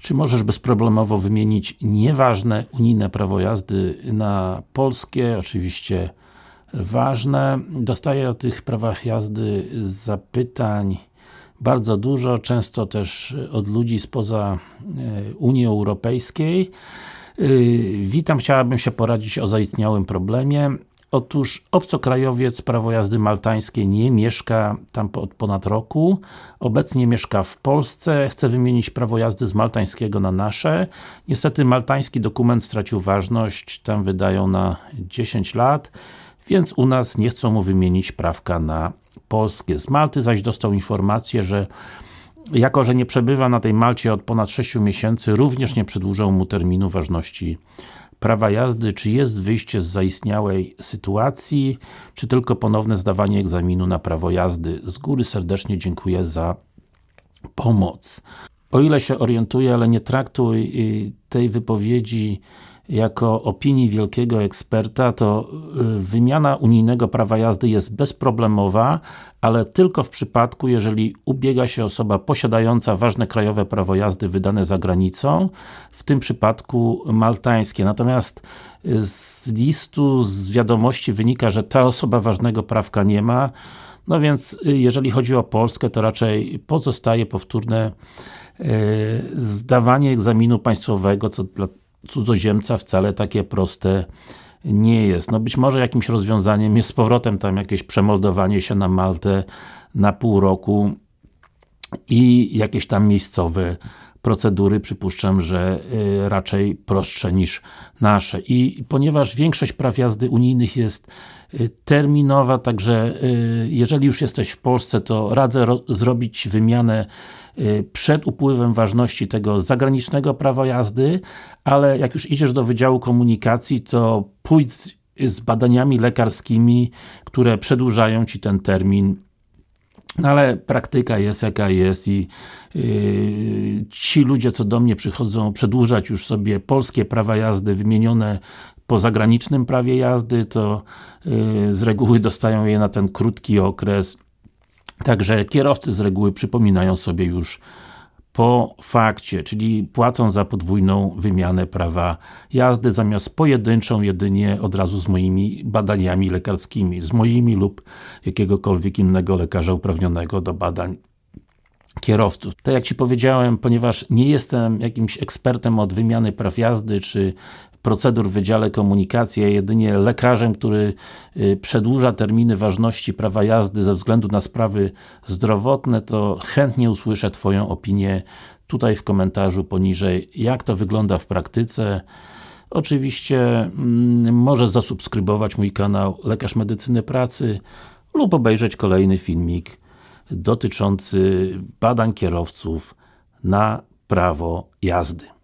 Czy możesz bezproblemowo wymienić nieważne unijne prawo jazdy na polskie? Oczywiście ważne. Dostaję o tych prawach jazdy zapytań bardzo dużo, często też od ludzi spoza e, Unii Europejskiej. E, witam, chciałabym się poradzić o zaistniałym problemie. Otóż obcokrajowiec prawo jazdy maltańskie nie mieszka tam od ponad roku. Obecnie mieszka w Polsce, chce wymienić prawo jazdy z maltańskiego na nasze. Niestety maltański dokument stracił ważność, tam wydają na 10 lat, więc u nas nie chcą mu wymienić prawka na polskie. Z Malty zaś dostał informację, że jako, że nie przebywa na tej Malcie od ponad 6 miesięcy, również nie przedłużą mu terminu ważności prawa jazdy, czy jest wyjście z zaistniałej sytuacji, czy tylko ponowne zdawanie egzaminu na prawo jazdy. Z góry serdecznie dziękuję za pomoc. O ile się orientuję, ale nie traktuj y, tej wypowiedzi jako opinii wielkiego eksperta, to y, wymiana unijnego prawa jazdy jest bezproblemowa, ale tylko w przypadku, jeżeli ubiega się osoba posiadająca ważne krajowe prawo jazdy wydane za granicą, w tym przypadku maltańskie. Natomiast z listu, z wiadomości wynika, że ta osoba ważnego prawka nie ma, no więc y, jeżeli chodzi o Polskę, to raczej pozostaje powtórne y, zdawanie egzaminu państwowego, co dla cudzoziemca wcale takie proste nie jest. No być może jakimś rozwiązaniem jest z powrotem tam jakieś przemoldowanie się na Maltę na pół roku i jakieś tam miejscowe procedury, przypuszczam, że y, raczej prostsze niż nasze. I ponieważ większość praw jazdy unijnych jest y, terminowa, także y, jeżeli już jesteś w Polsce, to radzę zrobić wymianę przed upływem ważności tego zagranicznego prawa jazdy, ale jak już idziesz do Wydziału Komunikacji, to pójdź z badaniami lekarskimi, które przedłużają Ci ten termin no ale praktyka jest jaka jest i yy, ci ludzie, co do mnie przychodzą przedłużać już sobie polskie prawa jazdy wymienione po zagranicznym prawie jazdy, to yy, z reguły dostają je na ten krótki okres. Także kierowcy z reguły przypominają sobie już po fakcie, czyli płacą za podwójną wymianę prawa jazdy, zamiast pojedynczą jedynie od razu z moimi badaniami lekarskimi, z moimi lub jakiegokolwiek innego lekarza uprawnionego do badań kierowców. Tak jak Ci powiedziałem, ponieważ nie jestem jakimś ekspertem od wymiany praw jazdy, czy procedur w Wydziale Komunikacji, a jedynie lekarzem, który y, przedłuża terminy ważności prawa jazdy ze względu na sprawy zdrowotne, to chętnie usłyszę Twoją opinię tutaj w komentarzu poniżej, jak to wygląda w praktyce. Oczywiście mm, możesz zasubskrybować mój kanał Lekarz Medycyny Pracy lub obejrzeć kolejny filmik dotyczący badań kierowców na prawo jazdy.